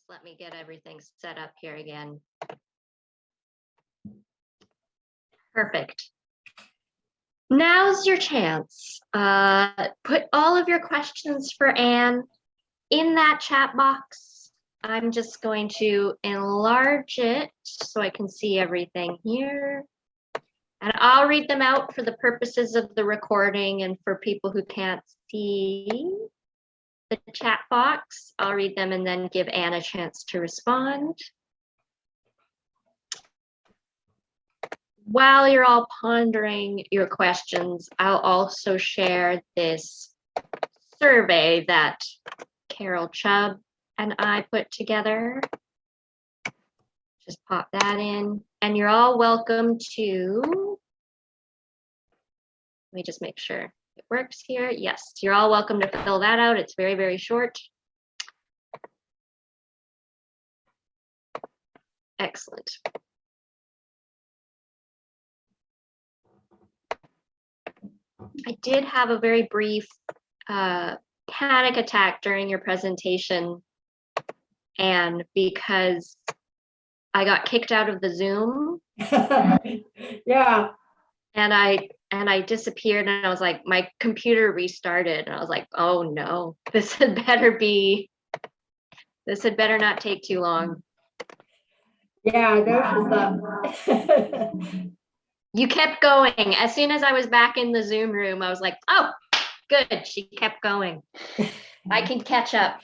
Just let me get everything set up here again. Perfect. Now's your chance. Uh, put all of your questions for Anne in that chat box. I'm just going to enlarge it so I can see everything here. And I'll read them out for the purposes of the recording and for people who can't see the chat box. I'll read them and then give Anne a chance to respond. While you're all pondering your questions, I'll also share this survey that Carol Chubb and I put together. Just pop that in and you're all welcome to, let me just make sure works here. Yes, you're all welcome to fill that out. It's very, very short. Excellent. I did have a very brief uh, panic attack during your presentation. And because I got kicked out of the Zoom Yeah, and I and I disappeared and I was like, my computer restarted and I was like, oh no, this had better be, this had better not take too long. yeah, I noticed that. You kept going. As soon as I was back in the Zoom room, I was like, oh, good, she kept going. I can catch up.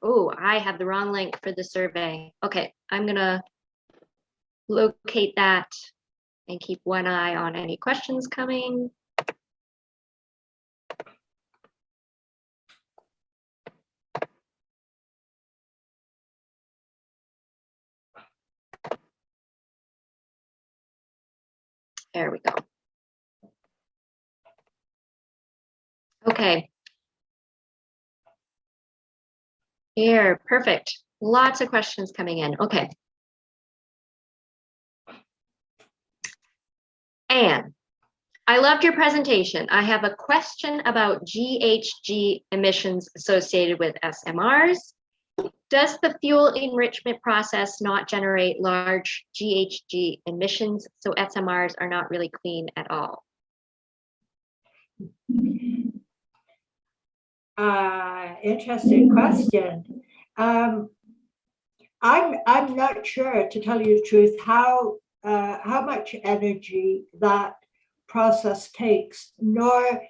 Oh, I have the wrong link for the survey. Okay, I'm gonna locate that and keep one eye on any questions coming. There we go. Okay. Here, perfect. Lots of questions coming in. Okay. Anne, I loved your presentation. I have a question about GHG emissions associated with SMRs. Does the fuel enrichment process not generate large GHG emissions, so SMRs are not really clean at all? Uh, interesting question. Um, I'm I'm not sure, to tell you the truth, how uh, how much energy that process takes, nor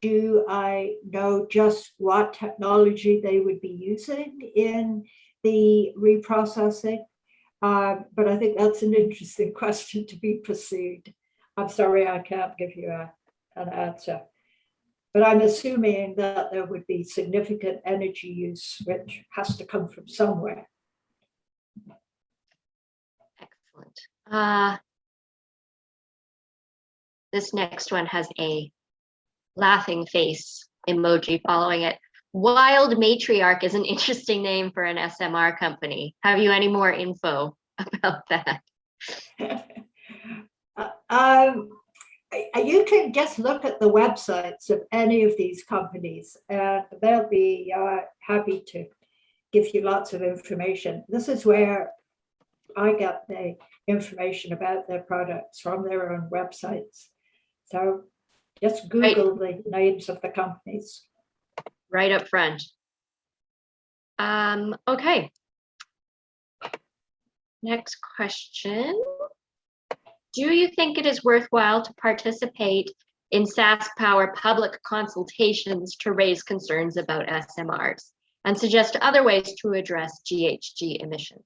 do I know just what technology they would be using in the reprocessing. Uh, but I think that's an interesting question to be pursued. I'm sorry, I can't give you a, an answer. But I'm assuming that there would be significant energy use, which has to come from somewhere. Excellent. Uh, this next one has a laughing face emoji following it. Wild Matriarch is an interesting name for an SMR company. Have you any more info about that? Um, you can just look at the websites of any of these companies and they'll be uh, happy to give you lots of information. This is where I get the information about their products from their own websites. So just Google right. the names of the companies. Right up front. Um, okay. Next question. Do you think it is worthwhile to participate in SAS Power public consultations to raise concerns about SMRs and suggest other ways to address GHG emissions?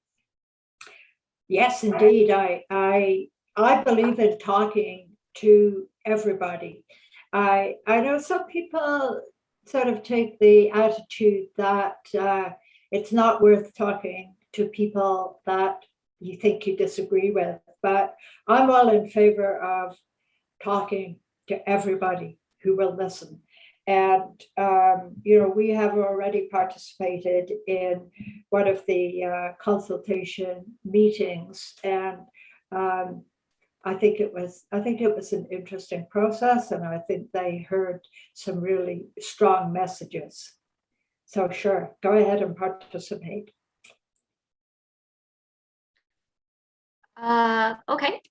Yes, indeed. I, I, I believe in talking to everybody. I, I know some people sort of take the attitude that uh, it's not worth talking to people that you think you disagree with, but I'm all in favor of talking to everybody who will listen. And, um, you know, we have already participated in one of the uh, consultation meetings and um, I think it was I think it was an interesting process and I think they heard some really strong messages. So sure, go ahead and participate. Uh, okay.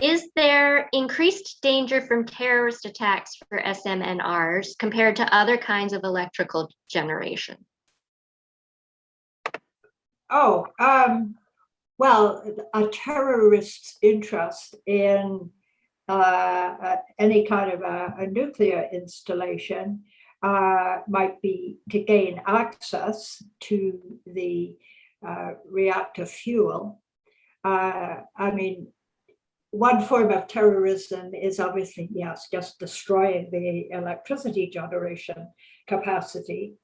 Is there increased danger from terrorist attacks for SMNRs compared to other kinds of electrical generation? Oh, um, well, a terrorist's interest in uh, uh, any kind of a, a nuclear installation uh, might be to gain access to the uh, reactor fuel. Uh, I mean, one form of terrorism is obviously, yes, just destroying the electricity generation capacity.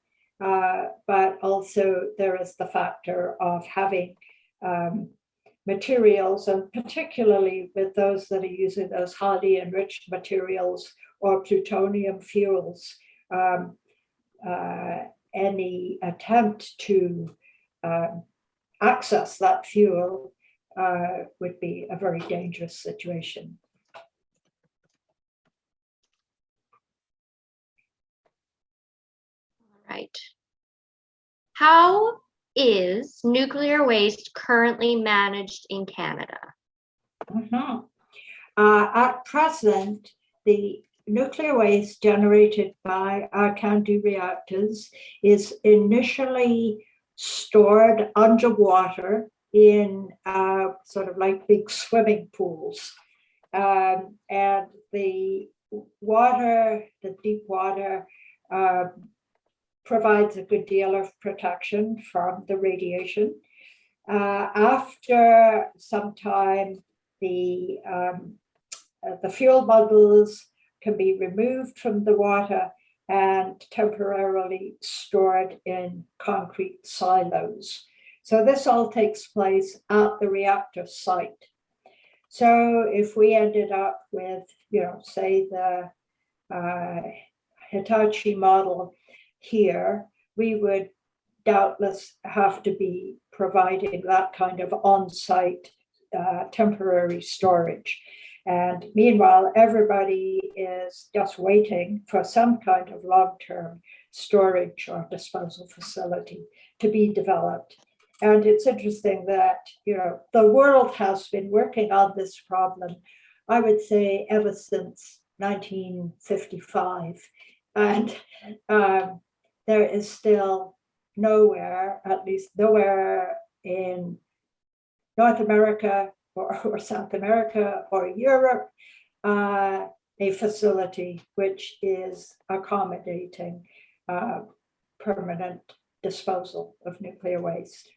Uh, but also there is the factor of having um, materials and particularly with those that are using those highly enriched materials or plutonium fuels, um, uh, any attempt to um, access that fuel uh, would be a very dangerous situation. Right. How is nuclear waste currently managed in Canada? Mhm. Uh, at present, the nuclear waste generated by our CANDU reactors is initially stored underwater in uh, sort of like big swimming pools. Um, and the water, the deep water, uh, provides a good deal of protection from the radiation. Uh, after some time, the, um, uh, the fuel bundles can be removed from the water and temporarily stored in concrete silos. So this all takes place at the reactor site. So if we ended up with, you know, say the uh, Hitachi model here, we would doubtless have to be providing that kind of on-site uh, temporary storage. And meanwhile, everybody is just waiting for some kind of long-term storage or disposal facility to be developed. And it's interesting that, you know, the world has been working on this problem, I would say ever since 1955. And um, there is still nowhere, at least nowhere in North America or, or South America or Europe, uh, a facility which is accommodating uh, permanent disposal of nuclear waste.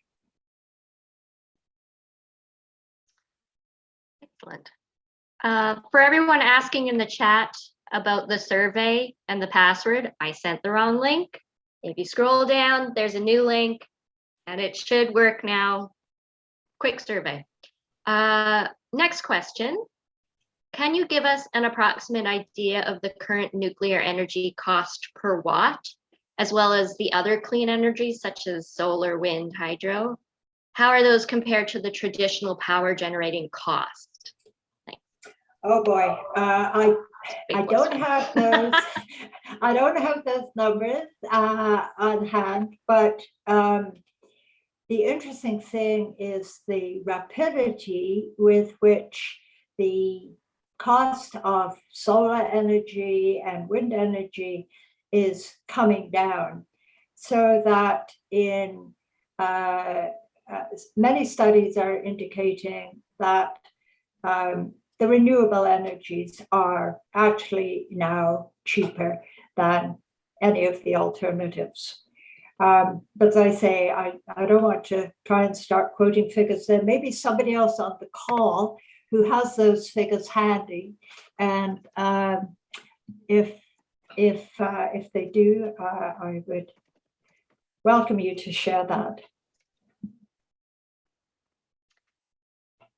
Excellent. Uh, for everyone asking in the chat about the survey and the password, I sent the wrong link. If you scroll down, there's a new link and it should work now. Quick survey. Uh, next question. Can you give us an approximate idea of the current nuclear energy cost per watt, as well as the other clean energies such as solar, wind, hydro? How are those compared to the traditional power generating cost? Oh boy, uh, I I don't have those. I don't have those numbers uh, on hand, but um, the interesting thing is the rapidity with which the cost of solar energy and wind energy is coming down so that in uh, uh, many studies are indicating that um, the renewable energies are actually now cheaper than any of the alternatives. Um, but as I say, I, I don't want to try and start quoting figures. There may be somebody else on the call who has those figures handy. And um, if, if, uh, if they do, uh, I would welcome you to share that.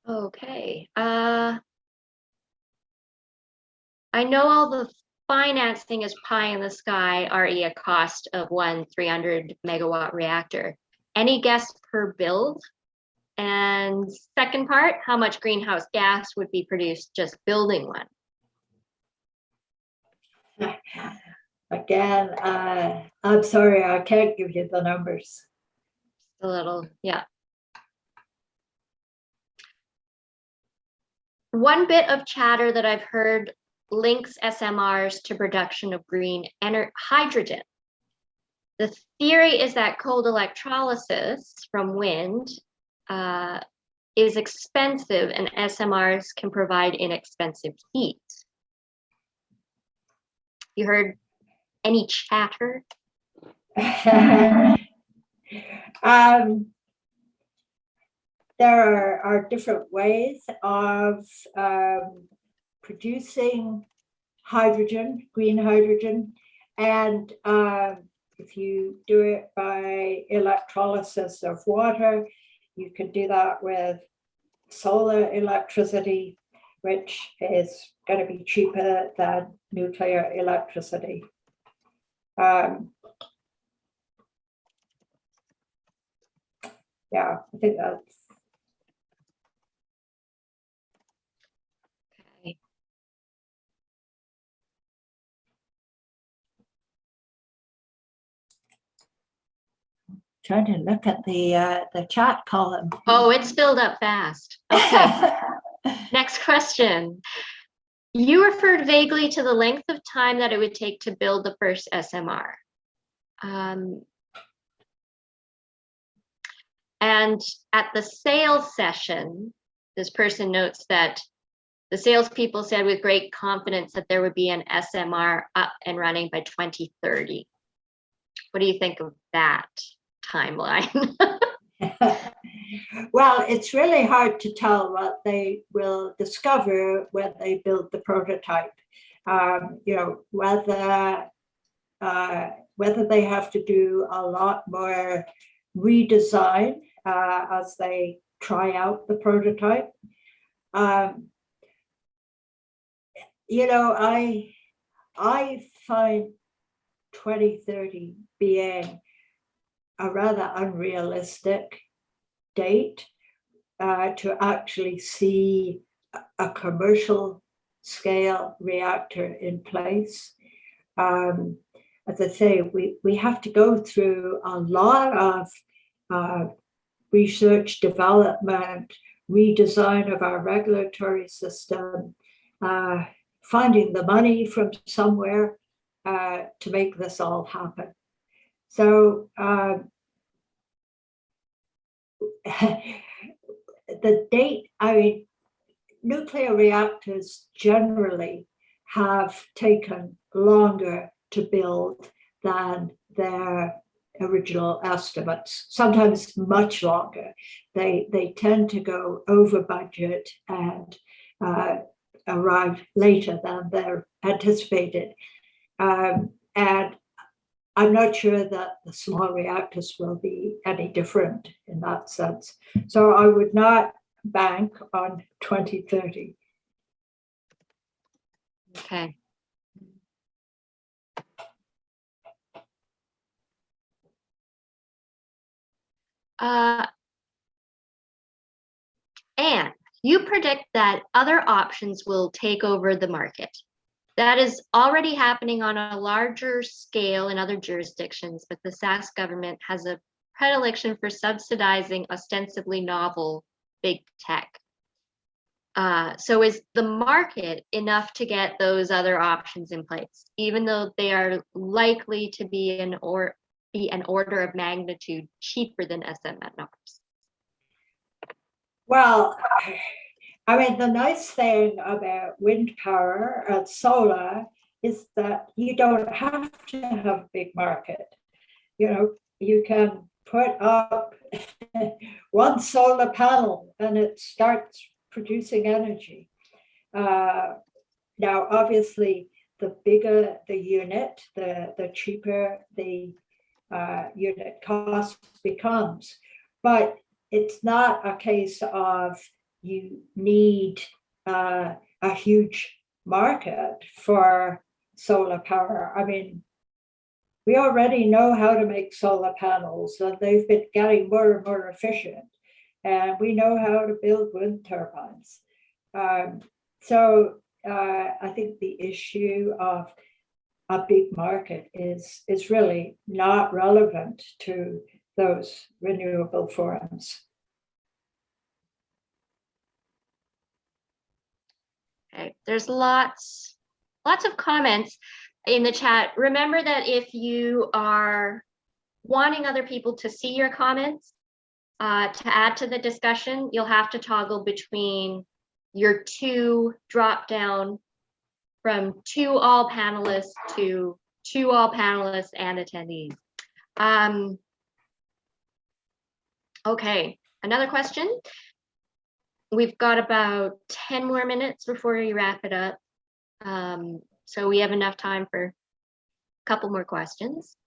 Okay. Uh, I know all the financing is pie in the sky, re a cost of one 300 megawatt reactor. Any guess per build? And second part, how much greenhouse gas would be produced just building one? again, uh, I'm sorry, I can't give you the numbers. A little, yeah. One bit of chatter that I've heard links SMRs to production of green hydrogen. The theory is that cold electrolysis from wind uh, is expensive and SMRs can provide inexpensive heat. You heard any chatter? um, there are, are different ways of um, producing hydrogen, green hydrogen, and um, if you do it by electrolysis of water, you can do that with solar electricity, which is going to be cheaper than nuclear electricity. Um, yeah, I think that's trying to look at the uh, the chat column. Oh, it's filled up fast. Okay. Next question. You referred vaguely to the length of time that it would take to build the first SMR. Um, and at the sales session, this person notes that the salespeople said with great confidence that there would be an SMR up and running by 2030. What do you think of that timeline? well, it's really hard to tell what they will discover when they build the prototype. Um, you know, whether uh, whether they have to do a lot more redesign uh, as they try out the prototype. Um, you know, I I find 2030 being a rather unrealistic date uh, to actually see a commercial scale reactor in place. Um, as I say, we, we have to go through a lot of uh, research development, redesign of our regulatory system, uh, finding the money from somewhere uh, to make this all happen. So um, the date, I mean, nuclear reactors generally have taken longer to build than their original estimates, sometimes much longer. They, they tend to go over budget and uh, arrive later than they're anticipated. Um, and I'm not sure that the small reactors will be any different in that sense. So I would not bank on 2030. Okay. Uh, and you predict that other options will take over the market. That is already happening on a larger scale in other jurisdictions, but the Sask government has a predilection for subsidizing ostensibly novel big tech. Uh, so is the market enough to get those other options in place, even though they are likely to be an or be an order of magnitude cheaper than SMRs? Well, I mean, the nice thing about wind power and solar is that you don't have to have a big market. You know, you can put up one solar panel and it starts producing energy. Uh, now, obviously, the bigger the unit, the, the cheaper the uh, unit cost becomes. But it's not a case of you need uh, a huge market for solar power. I mean, we already know how to make solar panels and they've been getting more and more efficient. And we know how to build wind turbines. Um, so uh, I think the issue of a big market is, is really not relevant to those renewable forums. Okay, there's lots, lots of comments in the chat. Remember that if you are wanting other people to see your comments, uh, to add to the discussion, you'll have to toggle between your two drop down from two all panelists to two all panelists and attendees. Um, okay, another question. We've got about 10 more minutes before we wrap it up. Um, so we have enough time for a couple more questions.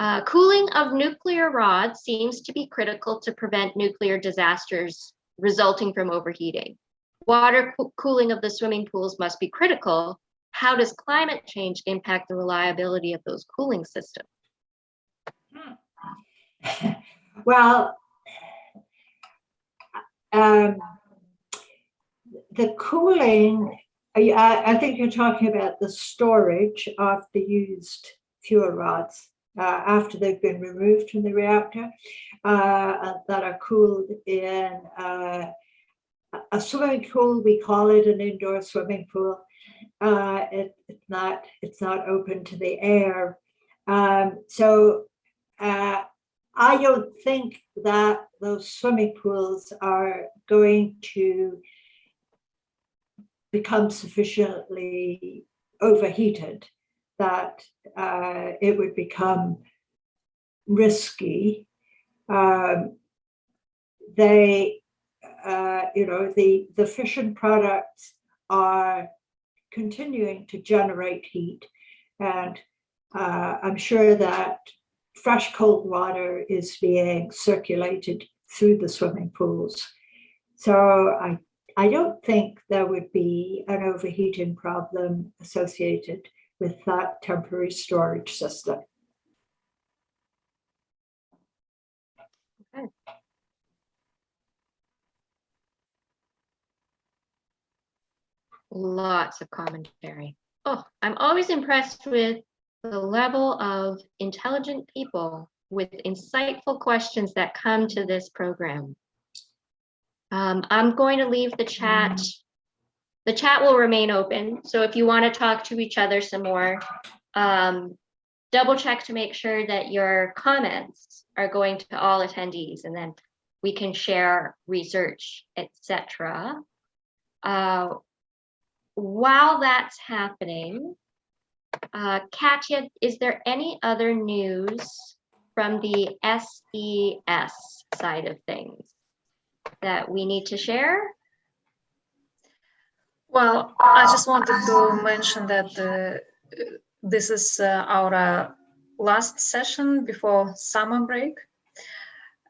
Uh, cooling of nuclear rods seems to be critical to prevent nuclear disasters resulting from overheating. Water coo- cooling of the swimming pools must be critical. How does climate change impact the reliability of those cooling systems? Well, um, the cooling, I, I think you're talking about the storage of the used fuel rods uh, after they've been removed from the reactor uh, that are cooled in uh, a- a swimming pool. We call it an indoor swimming pool. Uh, it, it's not it's not open to the air. Um, so uh, I don't think that those swimming pools are going to become sufficiently overheated that uh, it would become risky. Um, they, uh, you know, the, the fission products are continuing to generate heat. And uh, I'm sure that fresh cold water is being circulated through the swimming pools. So I, I don't think there would be an overheating problem associated with that temporary storage system. Lots of commentary. Oh, I'm always impressed with the level of intelligent people with insightful questions that come to this program. Um, I'm going to leave the chat. The chat will remain open, so if you want to talk to each other some more, um, double check to make sure that your comments are going to all attendees, and then we can share research, etc. Uh, while that's happening, uh, Katya, is there any other news from the SES side of things that we need to share? Well, I just wanted to mention that uh, this is uh, our uh, last session before summer break.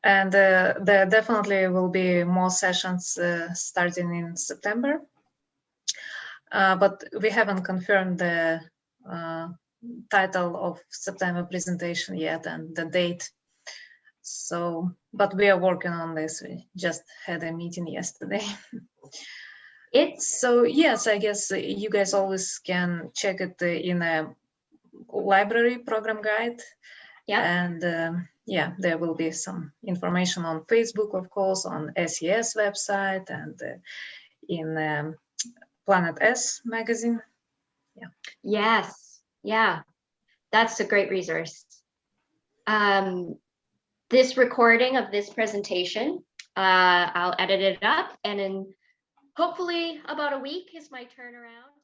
And uh, there definitely will be more sessions uh, starting in September. Uh, but we haven't confirmed the title of September presentation yet and the date. So, but we are working on this. We just had a meeting yesterday. It's So yes, I guess uh, you guys always can check it uh, in a library program guide. Yeah. And um, yeah, there will be some information on Facebook, of course, on SES website and uh, in um, Planet S magazine. Yeah. Yes, yeah, that's a great resource. Um, this recording of this presentation, uh, I'll edit it up and in hopefully about a week is my turnaround.